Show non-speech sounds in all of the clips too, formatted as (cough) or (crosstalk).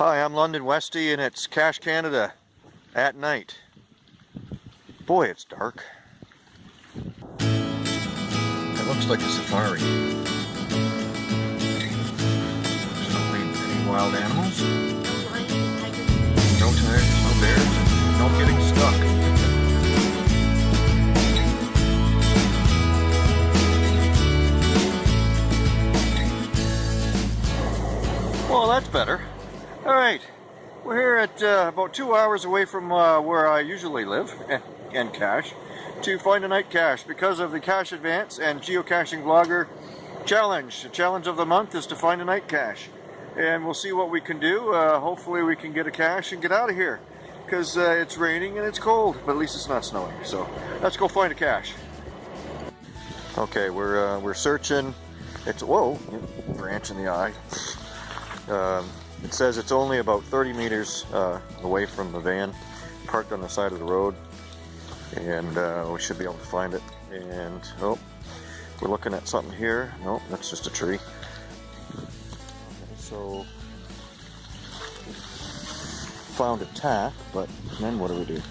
Hi, I'm London Westy and it's Cache Canada at night. Boy, it's dark. It looks like a safari. No wild animals. No tigers, no bears, no getting stuck. Well, that's better. All right, we're here at uh, about two hours away from uh, where I usually live (laughs) and, and cache to find a night cache because of the Cache Advance and Geocaching Vlogger challenge. The challenge of the month is to find a night cache and we'll see what we can do. Uh, hopefully we can get a cache and get out of here because uh, it's raining and it's cold, but at least it's not snowing. So let's go find a cache. Okay, we're, uh, we're searching. It's, whoa, branch in the eye. Um, it says it's only about 30 meters uh, away from the van, parked on the side of the road, and uh, we should be able to find it. And oh, we're looking at something here. No, that's just a tree. Okay, so found a tack, but then what do we do?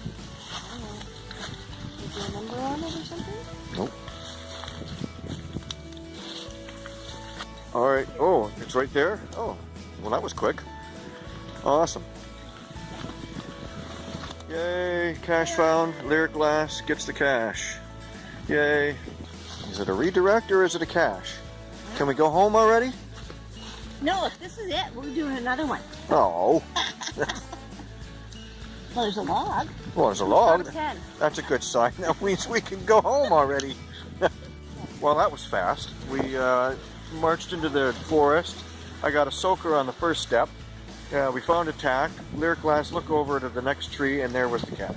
Nope. All right. Oh, it's right there. Oh, well, that was quick. Awesome. Yay, cache found. Lyric Glass gets the cache. Yay. Is it a redirect or is it a cache? Can we go home already? No, if this is it, we're doing another one. Oh. (laughs) well, there's a log. Well, there's a log. That's a good sign. (laughs) That means we can go home already. (laughs) well, that was fast. We uh, marched into the forest I got a soaker on the first step. Yeah, we found a tack. Lyric glass, look over to the next tree, and there was the cache.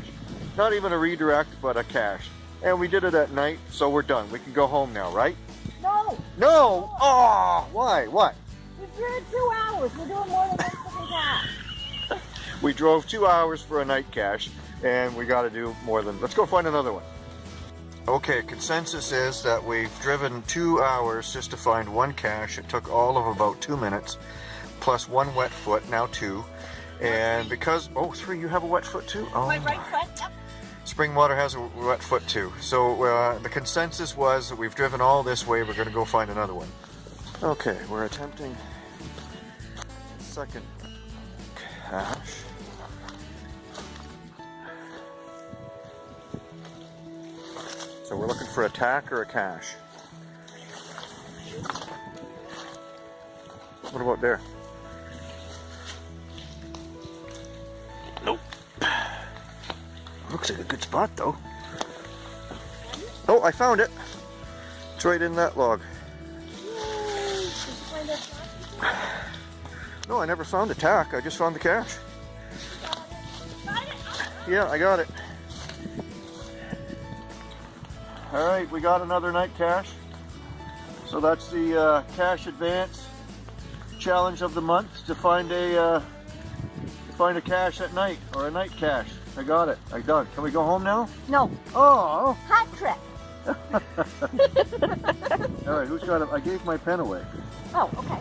Not even a redirect, but a cache. And we did it at night, so we're done. We can go home now, right? No! No! Oh, why? What? We've driven two hours. We're doing more than one cache. (laughs) we drove two hours for a night cache, and we got to do more than... Let's go find another one. Okay, consensus is that we've driven two hours just to find one cache. It took all of about two minutes, plus one wet foot, now two. And because, oh, three, you have a wet foot too? Oh. My right foot, yep. Springwater has a wet foot too. So uh, the consensus was that we've driven all this way, we're going to go find another one. Okay, we're attempting second cache. So we're looking for a tack or a cache. What about there? Nope. Looks like a good spot though. Oh, I found it. It's right in that log. No, I never found a tack. I just found the cache. Yeah, I got it. All right, we got another night cache. So that's the uh, cache advance challenge of the month to find a uh, to find a cache at night or a night cache. I got it. I done. Can we go home now? No. Oh. Hot trip. (laughs) All right, who's got it? I gave my pen away. Oh, okay.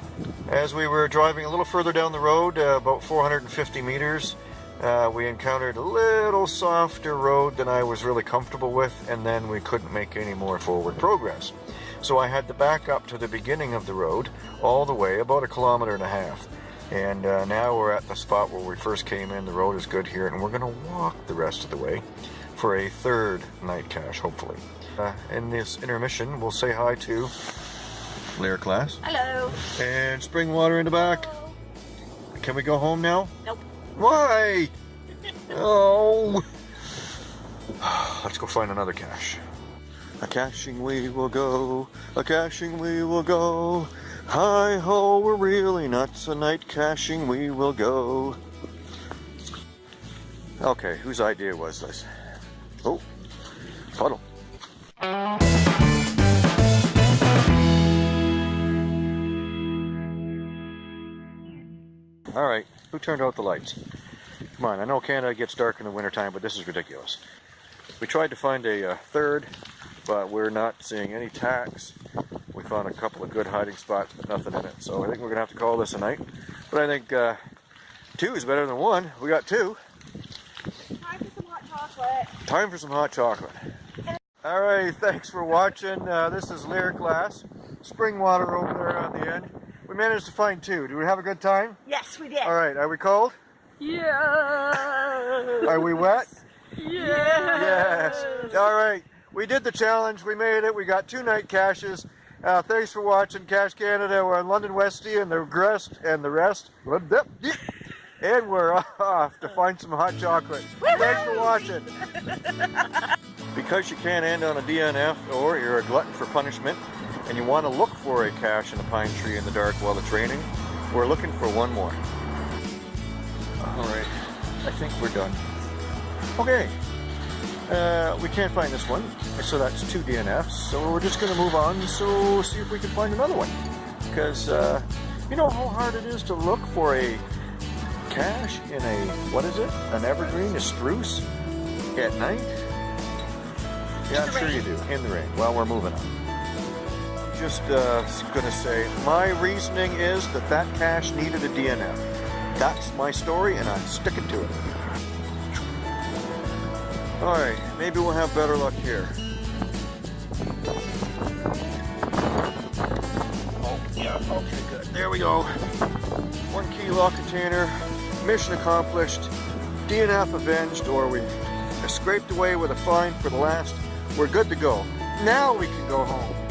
As we were driving a little further down the road, uh, about 450 meters, uh, we encountered a little softer road than I was really comfortable with, and then we couldn't make any more forward progress. So I had to back up to the beginning of the road, all the way, about a kilometer and a half. And uh, now we're at the spot where we first came in. The road is good here, and we're going to walk the rest of the way for a third night cache, hopefully. Uh, in this intermission, we'll say hi to Lyric Glass. Hello. And Springwater in the back. Can we go home now? Nope. Why? Oh. Let's go find another cache. A caching we will go, a caching we will go. Hi ho, we're really nuts, a night caching we will go. Okay, whose idea was this? Oh, puddle. All right, who turned out the lights? Come on, I know Canada gets dark in the wintertime, but this is ridiculous. We tried to find a uh, third, but we're not seeing any tacks. We found a couple of good hiding spots, but nothing in it. So I think we're going to have to call this a night. But I think uh, Two is better than one. We got two. Time for some hot chocolate. Time for some hot chocolate. Alright, thanks for watching. Uh, this is Lyric Glass. Spring water over there on the end. We managed to find two. Did we have a good time? Yes, we did. Alright, are we cold? Yeah. Are we wet? Yes. Yes. Alright, we did the challenge. We made it. We got two night caches. Uh, thanks for watching Cache Canada. We're on London Westie and the rest and the rest. And we're (laughs) off to find some hot chocolate. Thanks for watching. Because you can't end on a DNF or you're a glutton for punishment and you want to look for a cache in a pine tree in the dark while it's raining, we're looking for one more. Alright, I think we're done. Okay, uh, we can't find this one, so that's two DNFs, so we're just going to move on, so see if we can find another one. Because, uh, you know how hard it is to look for a cache in a, what is it, an evergreen, a spruce, at night? Yeah, I'm sure you do, in the rain, Well, we're moving on. Just uh, going to say, my reasoning is that that cache needed a DNF. That's my story, and I'm sticking to it. Alright, maybe we'll have better luck here. Oh, yeah, okay, good. There we go. One key lock container, mission accomplished, DNF avenged, or we scraped away with a fine for the last. We're good to go. Now we can go home.